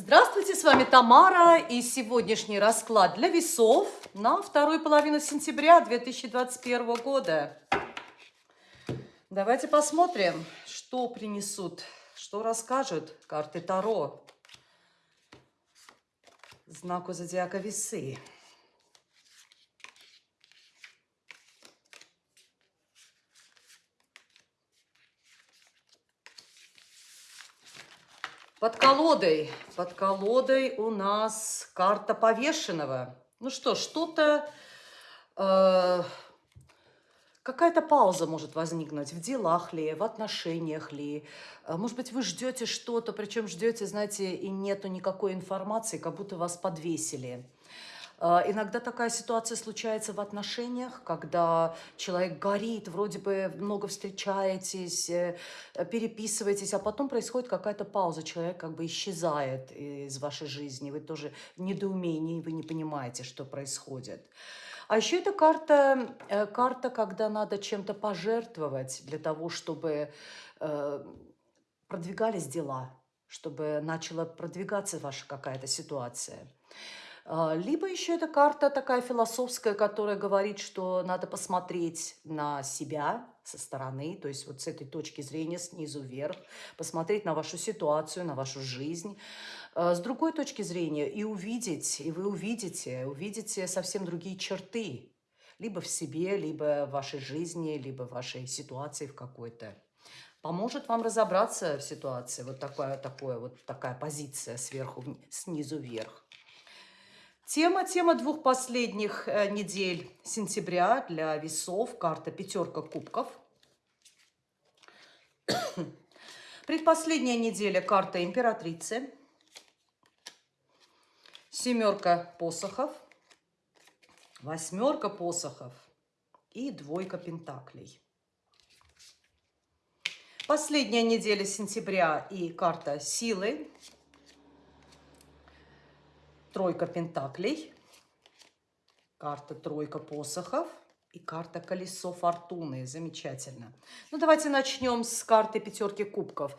Здравствуйте, с вами Тамара и сегодняшний расклад для весов на вторую половину сентября 2021 года. Давайте посмотрим, что принесут, что расскажут карты Таро знаку зодиака Весы. Под колодой, под колодой у нас карта повешенного. Ну что, что-то, э, какая-то пауза может возникнуть в делах ли, в отношениях ли. Э, может быть, вы ждете что-то, причем ждете, знаете, и нету никакой информации, как будто вас подвесили. А, иногда такая ситуация случается в отношениях, когда человек горит, вроде бы много встречаетесь, э, переписываетесь, а потом происходит какая-то пауза, человек как бы исчезает из вашей жизни, вы тоже в недоумении, вы не понимаете, что происходит. А еще это карта, э, карта, когда надо чем-то пожертвовать для того, чтобы э, продвигались дела, чтобы начала продвигаться ваша какая-то ситуация. А, либо еще эта карта такая философская, которая говорит, что надо посмотреть на себя со стороны, то есть вот с этой точки зрения снизу вверх, посмотреть на вашу ситуацию, на вашу жизнь, а, с другой точки зрения и увидеть, и вы увидите, увидите совсем другие черты, либо в себе, либо в вашей жизни, либо в вашей ситуации в какой-то. Поможет вам разобраться в ситуации, вот такая, такая, вот такая позиция сверху, снизу вверх. Тема, тема двух последних э, недель сентября для весов. Карта «Пятерка кубков». Предпоследняя неделя карта императрицы. Семерка посохов. Восьмерка посохов. И двойка пентаклей. Последняя неделя сентября и карта силы тройка пентаклей, карта тройка посохов и карта колесо фортуны. Замечательно. Ну, давайте начнем с карты пятерки кубков.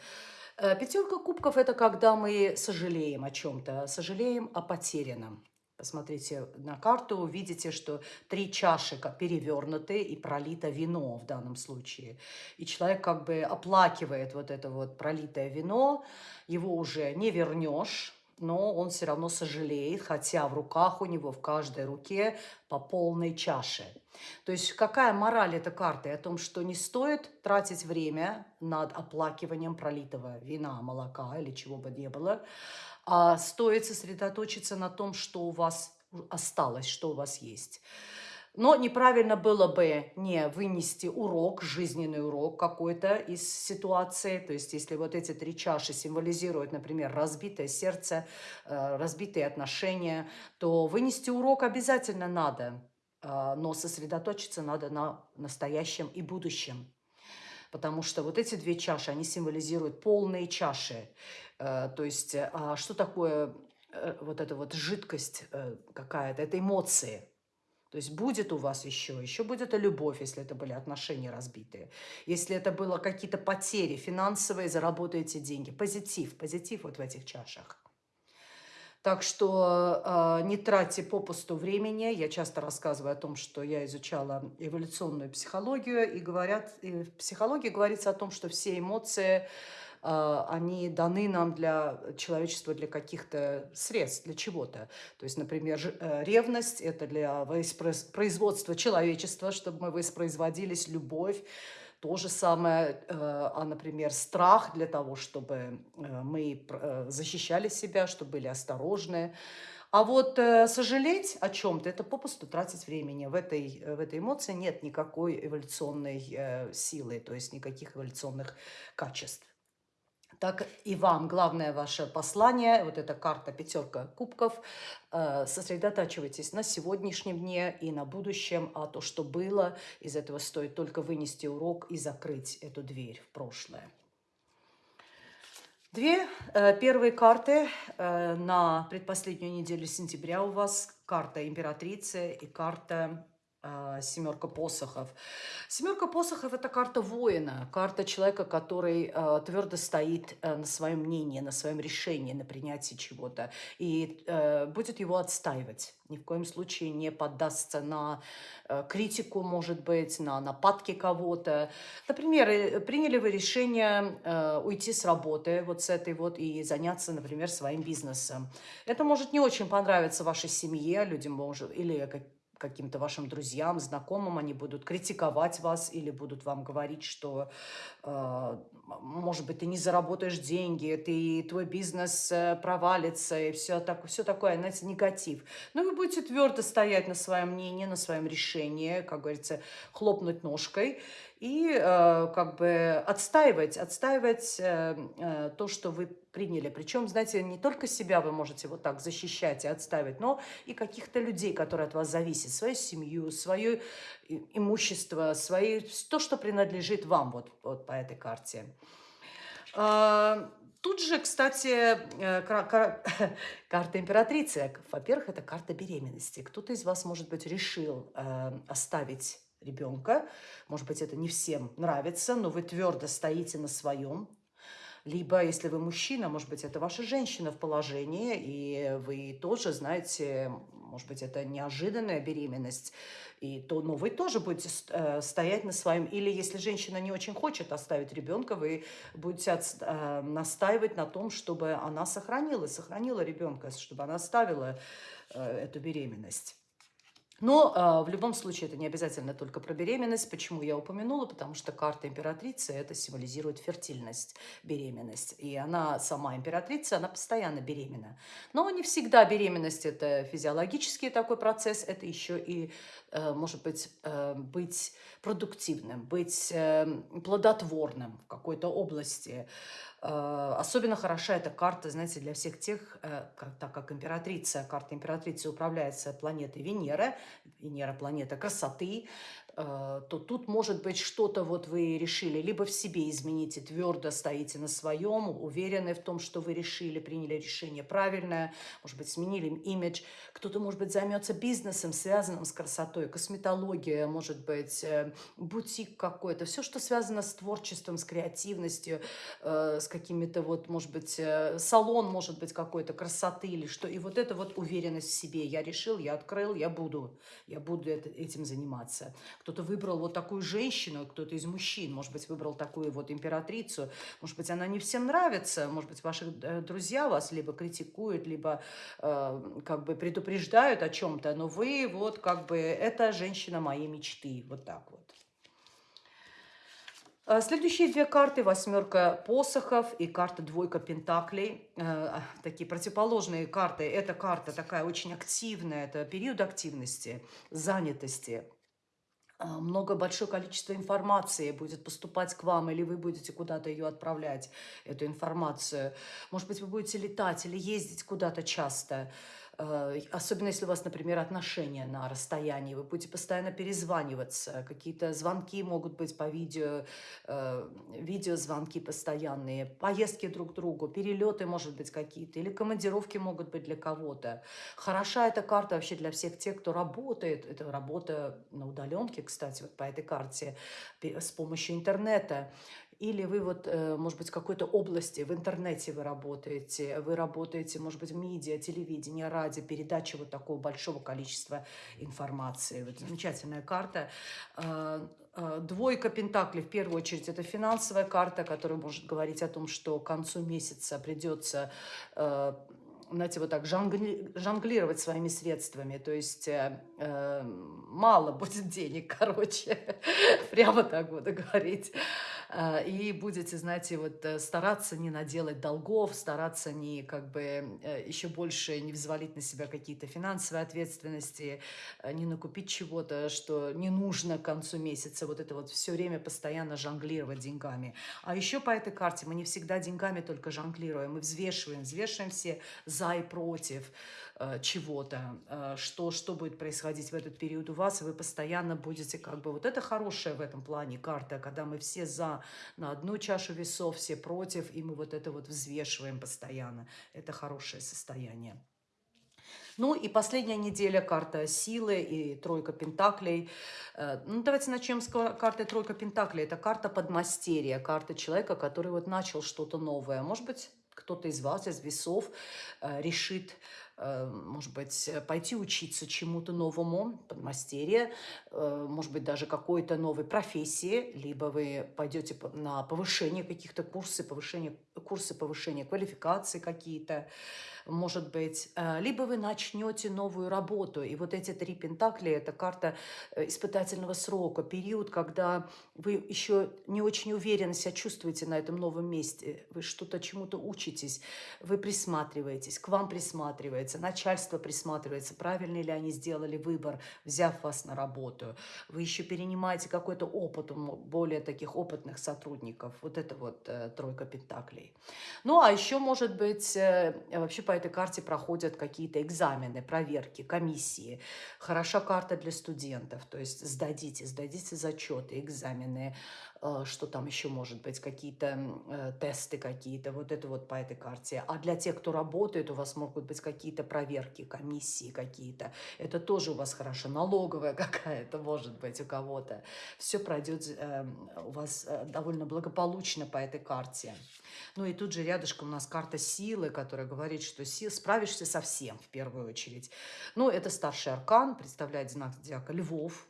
Э, Пятерка кубков – это когда мы сожалеем о чем-то, сожалеем о потерянном. Посмотрите на карту, увидите, что три чаши перевернуты и пролито вино в данном случае. И человек как бы оплакивает вот это вот пролитое вино, его уже не вернешь, но он все равно сожалеет, хотя в руках у него, в каждой руке по полной чаше. То есть какая мораль этой карты? О том, что не стоит тратить время над оплакиванием пролитого вина, молока или чего бы ни было, а стоит сосредоточиться на том, что у вас осталось, что у вас есть. Но неправильно было бы не вынести урок, жизненный урок какой-то из ситуации. То есть если вот эти три чаши символизируют, например, разбитое сердце, э, разбитые отношения, то вынести урок обязательно надо, э, но сосредоточиться надо на настоящем и будущем. Потому что вот эти две чаши, они символизируют полные чаши. Э, то есть а что такое вот эта вот жидкость какая-то? Это эмоции. То есть будет у вас еще, еще будет и любовь, если это были отношения разбитые. Если это было какие-то потери финансовые, заработаете деньги. Позитив, позитив вот в этих чашах. Так что э, не тратьте попусту времени. Я часто рассказываю о том, что я изучала эволюционную психологию, и говорят, и в психологии говорится о том, что все эмоции а, они даны нам для человечества, для каких-то средств, для чего-то. То есть, например, э, ревность – это для производства человечества, чтобы мы воспроизводились, любовь, то же самое, э, а, например, страх для того, чтобы э, мы защищали себя, чтобы были осторожны. А вот сожалеть о чем-то – это попусту тратить времени. В этой, в этой эмоции нет никакой эволюционной силы, то есть никаких эволюционных качеств так и вам главное ваше послание, вот эта карта пятерка кубков, э, сосредотачивайтесь на сегодняшнем дне и на будущем, а то, что было, из этого стоит только вынести урок и закрыть эту дверь в прошлое. Две э, первые карты э, на предпоследнюю неделю сентября у вас. Карта императрицы и карта семерка посохов. Семерка посохов– это карта воина, карта человека, который э, твердо стоит э, на своем мнении, на своем решении, на принятии чего-то и э, будет его отстаивать. Ни в коем случае не поддастся на э, критику, может быть, на нападки кого-то. Например, э, приняли вы решение э, уйти с работы вот с этой вот и заняться, например, своим бизнесом. Это может не очень понравиться вашей семье, людям может, или каким-то вашим друзьям, знакомым, они будут критиковать вас или будут вам говорить, что, э, может быть, ты не заработаешь деньги, ты, твой бизнес э, провалится и все, так, все такое, знаете, негатив. Но вы будете твердо стоять на своем мнении, на своем решении, как говорится, хлопнуть ножкой и э, как бы отстаивать, отстаивать э, э, то, что вы приняли. Причем, знаете, не только себя вы можете вот так защищать и отстаивать, но и каких-то людей, которые от вас зависят, свою семью, свое имущество, свои, то, что принадлежит вам вот, вот по этой карте. А, тут же, кстати, карта императрицы. Во-первых, это карта беременности. Кто-то из вас, может быть, решил оставить ребенка. Может быть, это не всем нравится, но вы твердо стоите на своем. Либо, если вы мужчина, может быть, это ваша женщина в положении, и вы тоже знаете, может быть, это неожиданная беременность, и то, но вы тоже будете э, стоять на своем. Или если женщина не очень хочет оставить ребенка, вы будете от, э, настаивать на том, чтобы она сохранила, сохранила ребенка, чтобы она оставила э, эту беременность. Но э, в любом случае это не обязательно только про беременность. Почему я упомянула? Потому что карта императрицы это символизирует фертильность, беременность. И она сама императрица, она постоянно беременна. Но не всегда беременность это физиологический такой процесс, это еще и э, может быть э, быть продуктивным, быть э, плодотворным в какой-то области. Э, особенно хороша эта карта, знаете, для всех тех, э, так как императрица, карта императрицы управляется планетой Венера, Венера планета красоты, то тут может быть что-то вот вы решили, либо в себе измените, твердо стоите на своем, уверены в том, что вы решили, приняли решение правильное, может быть, сменили имидж. Кто-то, может быть, займется бизнесом, связанным с красотой, косметология, может быть, э, бутик какой-то, все, что связано с творчеством, с креативностью, э, с какими-то вот, может быть, салон, может быть, какой-то красоты или что. И вот это вот уверенность в себе. Я решил, я открыл, я буду, я буду этим заниматься кто-то выбрал вот такую женщину, кто-то из мужчин, может быть, выбрал такую вот императрицу. Может быть, она не всем нравится, может быть, ваши э, друзья вас либо критикуют, либо э, как бы предупреждают о чем-то, но вы вот как бы, это женщина моей мечты, вот так вот. А следующие две карты, восьмерка посохов и карта двойка пентаклей, э, такие противоположные карты. Эта карта такая очень активная, это период активности, занятости, много, большое количество информации будет поступать к вам, или вы будете куда-то ее отправлять, эту информацию. Может быть, вы будете летать или ездить куда-то часто. Э, особенно если у вас, например, отношения на расстоянии, вы будете постоянно перезваниваться, какие-то звонки могут быть по видео, э, видеозвонки постоянные, поездки друг к другу, перелеты, может быть, какие-то, или командировки могут быть для кого-то. Хороша эта карта вообще для всех тех, кто работает. Это работа на удаленке, кстати, вот по этой карте, с помощью интернета. Или вы вот, э, может быть, в какой-то области, в интернете вы работаете, вы работаете, может быть, в медиа, телевидении, радио, передача вот такого большого количества информации. Вот замечательная карта. А, а, двойка Пентаклей, в первую очередь, это финансовая карта, которая может говорить о том, что к концу месяца придется э, знаете, вот так жонгли, жонглировать своими средствами. То есть э, э мало будет денег, короче, прямо так буду говорить. А, и будете, знаете, вот э, стараться не наделать долгов, стараться не как бы э, еще больше не взвалить на себя какие-то финансовые ответственности, э, не накупить чего-то, что не нужно к концу месяца, вот это вот все время постоянно жонглировать деньгами. А еще по этой карте мы не всегда деньгами только жонглируем, мы взвешиваем, взвешиваем все за и против, Э, чего-то, э, что, что будет происходить в этот период у вас, и вы постоянно будете как бы... Вот это хорошая в этом плане карта, когда мы все за на одну чашу весов, все против, и мы вот это вот взвешиваем постоянно. Это хорошее состояние. Ну и последняя неделя карта силы и тройка пентаклей. Э, ну, давайте начнем с карты тройка пентаклей. Это карта подмастерья, карта человека, который вот начал что-то новое. Может быть, кто-то из вас, из весов, э, решит Э, может быть, пойти учиться чему-то новому, подмастерье, э, может быть, даже какой-то новой профессии, либо вы пойдете на повышение каких-то курсы, повышение, курсы повышения квалификации какие-то, может быть, э, либо вы начнете новую работу. И вот эти три пентакли – это карта э, испытательного срока, период, когда вы еще не очень уверенно себя чувствуете на этом новом месте, вы что-то чему-то учитесь, вы присматриваетесь, к вам присматривается, начальство присматривается, правильно ли они сделали выбор, взяв вас на работу. Вы еще перенимаете какой-то опыт у более таких опытных сотрудников. Вот это вот э, тройка пентаклей. Ну, а еще, может быть, э, вообще по этой карте проходят какие-то экзамены, проверки, комиссии. Хороша карта для студентов, то есть сдадите, сдадите зачеты, экзамены, что там еще может быть, какие-то э, тесты какие-то, вот это вот по этой карте. А для тех, кто работает, у вас могут быть какие-то проверки, комиссии какие-то. Это тоже у вас хорошо. Налоговая какая-то может быть у кого-то. Все пройдет эм, у вас э, довольно благополучно по этой карте. Ну и тут же рядышком у нас карта силы, которая говорит, что сил, справишься со всем в первую очередь. Ну, это старший аркан, представляет знак зодиака львов.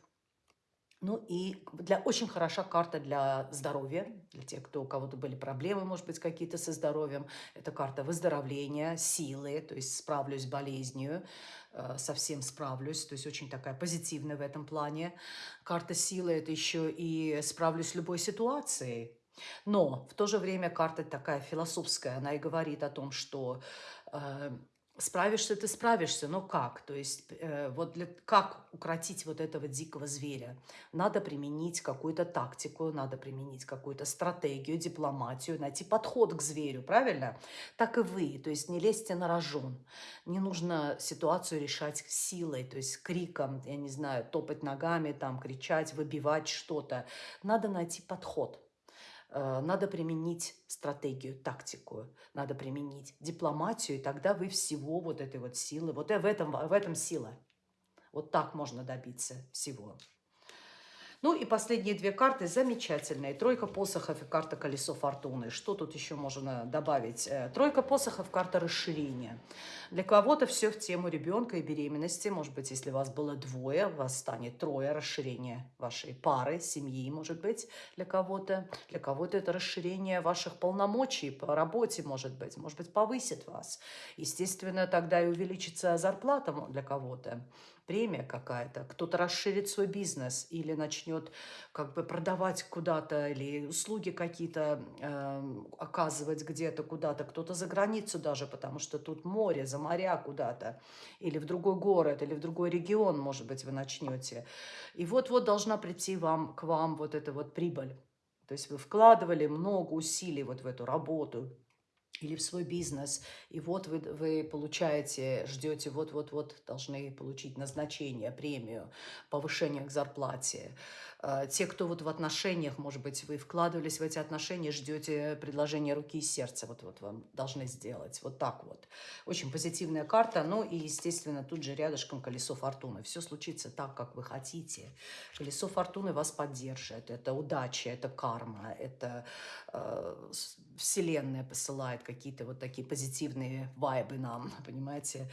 Ну и для, очень хороша карта для здоровья, для тех, кто, у кого-то были проблемы, может быть, какие-то со здоровьем. Это карта выздоровления, силы, то есть справлюсь с болезнью, э, совсем справлюсь, то есть очень такая позитивная в этом плане. Карта силы – это еще и справлюсь с любой ситуацией, но в то же время карта такая философская, она и говорит о том, что э, справишься ты справишься, но как? То есть э, вот для, как укротить вот этого дикого зверя? Надо применить какую-то тактику, надо применить какую-то стратегию, дипломатию, найти подход к зверю, правильно? Так и вы, то есть не лезьте на рожон. Не нужно ситуацию решать силой, то есть криком, я не знаю, топать ногами, там, кричать, выбивать что-то. Надо найти подход. Э, надо применить стратегию, тактику, надо применить дипломатию, и тогда вы всего вот этой вот силы, вот в этом, в этом сила. Вот так можно добиться всего. Ну и последние две карты замечательные. Тройка посохов и карта колесо фортуны. Что тут еще можно добавить? Э, тройка посохов – карта расширения. Для кого-то все в тему ребенка и беременности. Может быть, если вас было двое, вас станет трое расширение вашей пары, семьи, может быть, для кого-то. Для кого-то это расширение ваших полномочий по работе, может быть. Может быть, повысит вас. Естественно, тогда и увеличится зарплата для кого-то премия какая-то, кто-то расширит свой бизнес или начнет как бы продавать куда-то или услуги какие-то э, оказывать где-то куда-то, кто-то за границу даже, потому что тут море, за моря куда-то, или в другой город, или в другой регион, может быть, вы начнете. И вот-вот должна прийти вам, к вам вот эта вот прибыль. То есть вы вкладывали много усилий вот в эту работу, или в свой бизнес, и вот вы, вы получаете, ждете, вот-вот-вот должны получить назначение, премию, повышение к зарплате. А, те, кто вот в отношениях, может быть, вы вкладывались в эти отношения, ждете предложения руки и сердца, вот-вот вам должны сделать, вот так вот. Очень позитивная карта, ну и, естественно, тут же рядышком колесо фортуны. Все случится так, как вы хотите. Колесо фортуны вас поддержит, это удача, это карма, это э, вселенная посылает какие-то вот такие позитивные вайбы нам, понимаете.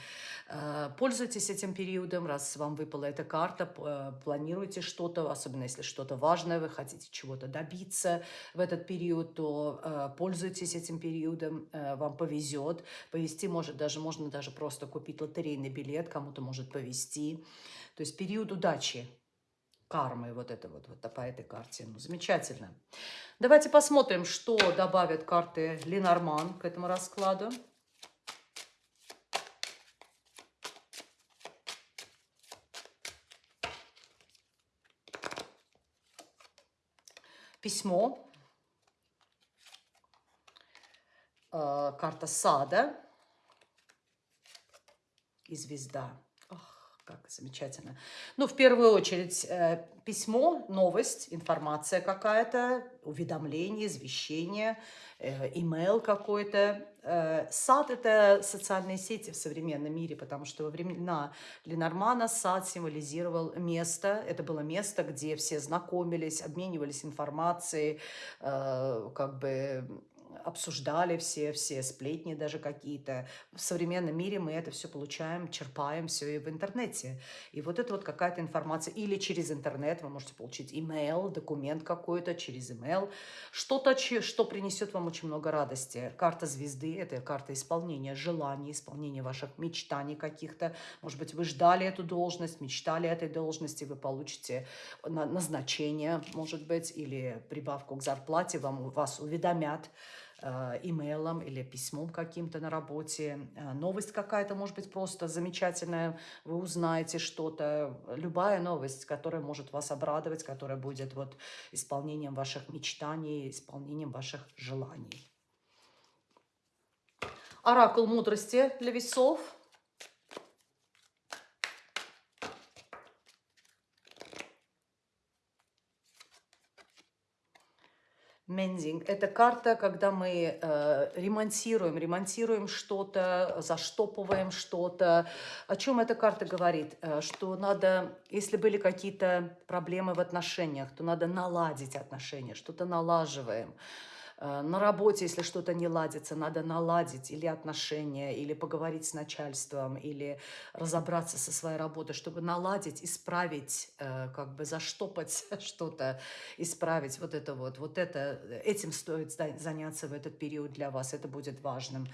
Э, пользуйтесь этим периодом, раз вам выпала эта карта, э, планируйте что-то, особенно если если что-то важное, вы хотите чего-то добиться в этот период, то э, пользуйтесь этим периодом, э, вам повезет. Повезти может даже, можно даже просто купить лотерейный билет, кому-то может повезти. То есть период удачи, кармы, вот это вот, вот по этой карте. Ну, замечательно. Давайте посмотрим, что добавят карты Ленорман к этому раскладу. Письмо, э, карта сада и звезда. Как замечательно. Ну, в первую очередь, э, письмо, новость, информация какая-то, уведомление, извещение, э, имейл какой-то. Э, сад – это социальные сети в современном мире, потому что во времена Ленормана сад символизировал место. Это было место, где все знакомились, обменивались информацией, как бы обсуждали все, все сплетни даже какие-то. В современном мире мы это все получаем, черпаем все и в интернете. И вот это вот какая-то информация. Или через интернет вы можете получить имейл, документ какой-то через имейл. Что-то, что принесет вам очень много радости. Карта звезды – это карта исполнения желаний, исполнения ваших мечтаний каких-то. Может быть, вы ждали эту должность, мечтали этой должности, вы получите назначение, может быть, или прибавку к зарплате, вам, вас уведомят имейлом или письмом каким-то на работе. Э, новость какая-то, может быть, просто замечательная, вы узнаете что-то. Любая новость, которая может вас обрадовать, которая будет вот исполнением ваших мечтаний, исполнением ваших желаний. Оракул мудрости для весов – Мендинг – это карта, когда мы э, ремонтируем, ремонтируем что-то, заштопываем что-то. О чем эта карта говорит? Э, что надо, если были какие-то проблемы в отношениях, то надо наладить отношения, что-то налаживаем. Э, на работе, если что-то не ладится, надо наладить или отношения, или поговорить с начальством, или разобраться со своей работой, чтобы наладить, исправить, э, как бы заштопать что-то, исправить вот это вот. Вот это, этим стоит заняться в этот период для вас, это будет важным.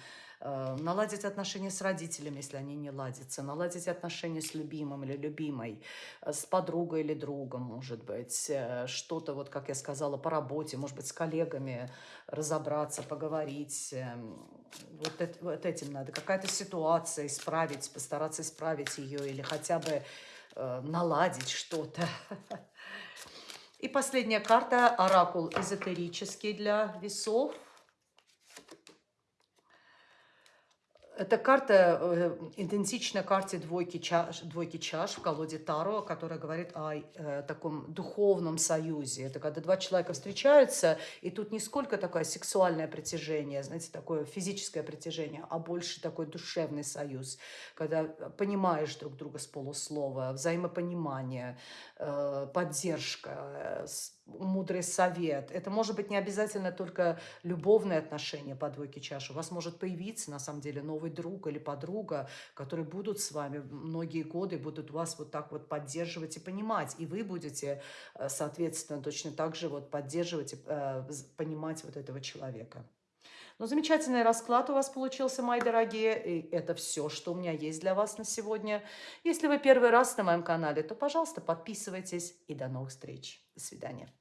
Э, наладить отношения с родителями, если они не ладятся, наладить отношения с любимым или любимой, э, с подругой или другом, может быть, э, что-то, вот как я сказала, по работе, может быть, с коллегами разобраться, поговорить. Эм, вот, это, вот этим надо. Какая-то ситуация исправить, постараться исправить ее или хотя бы наладить что-то. И последняя карта, оракул эзотерический для весов – Эта карта э, идентична карте двойки чаш, двойки чаш в колоде Таро, которая говорит о э, таком духовном союзе. Это когда два человека встречаются, и тут не сколько такое сексуальное притяжение, знаете, такое физическое притяжение, а больше такой душевный союз, когда понимаешь друг друга с полуслова, взаимопонимание, э, поддержка, э, мудрый совет. Это может быть не обязательно только любовные отношения по двойке чаш. У вас может появиться, на самом деле, новый друг или подруга, которые будут с вами многие годы, будут вас вот так вот поддерживать и понимать. И вы будете, э, соответственно, точно так же вот поддерживать и э, понимать вот этого человека. Ну, замечательный расклад у вас получился, мои дорогие. И это все, что у меня есть для вас на сегодня. Если вы первый раз на моем канале, то, пожалуйста, подписывайтесь. И до новых встреч. До свидания.